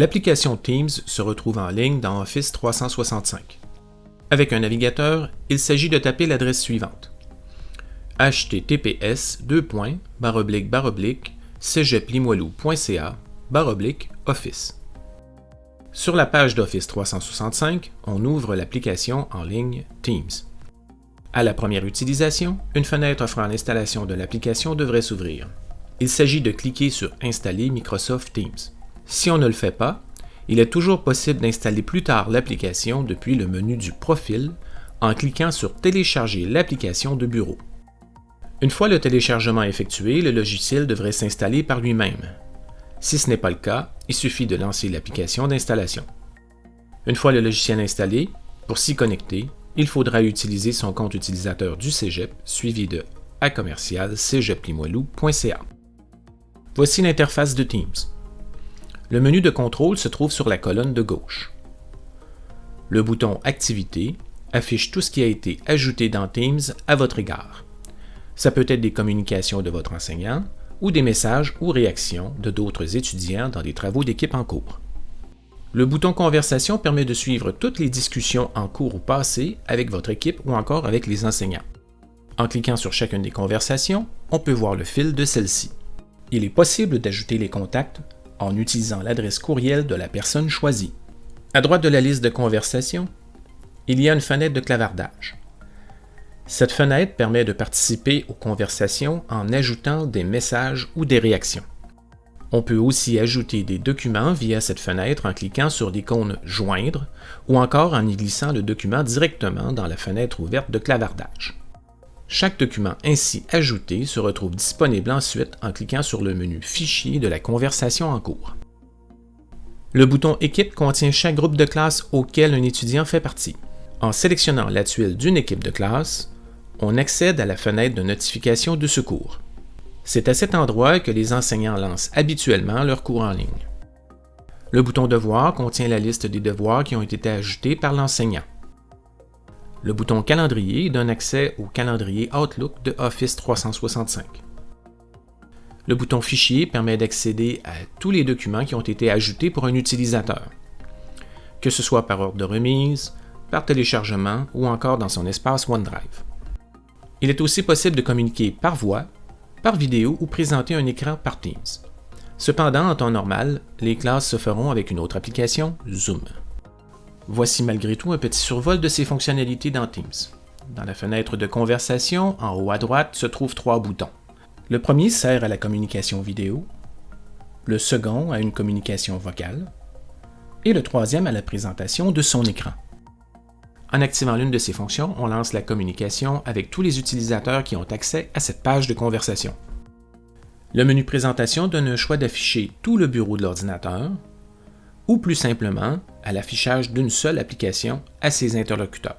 L'application Teams se retrouve en ligne dans Office 365. Avec un navigateur, il s'agit de taper l'adresse suivante https cégeplimoilou.ca office. Sur la page d'Office 365, on ouvre l'application en ligne Teams. À la première utilisation, une fenêtre offrant l'installation de l'application devrait s'ouvrir. Il s'agit de cliquer sur Installer Microsoft Teams. Si on ne le fait pas, il est toujours possible d'installer plus tard l'application depuis le menu du Profil en cliquant sur Télécharger l'application de bureau. Une fois le téléchargement effectué, le logiciel devrait s'installer par lui-même. Si ce n'est pas le cas, il suffit de lancer l'application d'installation. Une fois le logiciel installé, pour s'y connecter, il faudra utiliser son compte utilisateur du Cégep suivi de a commercial Voici l'interface de Teams. Le menu de contrôle se trouve sur la colonne de gauche. Le bouton Activité affiche tout ce qui a été ajouté dans Teams à votre égard. Ça peut être des communications de votre enseignant ou des messages ou réactions de d'autres étudiants dans des travaux d'équipe en cours. Le bouton Conversation permet de suivre toutes les discussions en cours ou passées avec votre équipe ou encore avec les enseignants. En cliquant sur chacune des conversations, on peut voir le fil de celle-ci. Il est possible d'ajouter les contacts en utilisant l'adresse courriel de la personne choisie. À droite de la liste de conversations, il y a une fenêtre de clavardage. Cette fenêtre permet de participer aux conversations en ajoutant des messages ou des réactions. On peut aussi ajouter des documents via cette fenêtre en cliquant sur l'icône « Joindre » ou encore en y glissant le document directement dans la fenêtre ouverte de clavardage. Chaque document ainsi ajouté se retrouve disponible ensuite en cliquant sur le menu « Fichier » de la conversation en cours. Le bouton « Équipe » contient chaque groupe de classe auquel un étudiant fait partie. En sélectionnant la tuile d'une équipe de classe, on accède à la fenêtre de notification de secours. C'est à cet endroit que les enseignants lancent habituellement leurs cours en ligne. Le bouton Devoirs contient la liste des devoirs qui ont été ajoutés par l'enseignant. Le bouton Calendrier donne accès au calendrier Outlook de Office 365. Le bouton Fichier permet d'accéder à tous les documents qui ont été ajoutés pour un utilisateur, que ce soit par ordre de remise, par téléchargement ou encore dans son espace OneDrive. Il est aussi possible de communiquer par voix par vidéo ou présenter un écran par Teams. Cependant, en temps normal, les classes se feront avec une autre application, Zoom. Voici malgré tout un petit survol de ces fonctionnalités dans Teams. Dans la fenêtre de conversation, en haut à droite, se trouvent trois boutons. Le premier sert à la communication vidéo, le second à une communication vocale, et le troisième à la présentation de son écran. En activant l'une de ces fonctions, on lance la communication avec tous les utilisateurs qui ont accès à cette page de conversation. Le menu Présentation donne un choix d'afficher tout le bureau de l'ordinateur, ou plus simplement à l'affichage d'une seule application à ses interlocuteurs.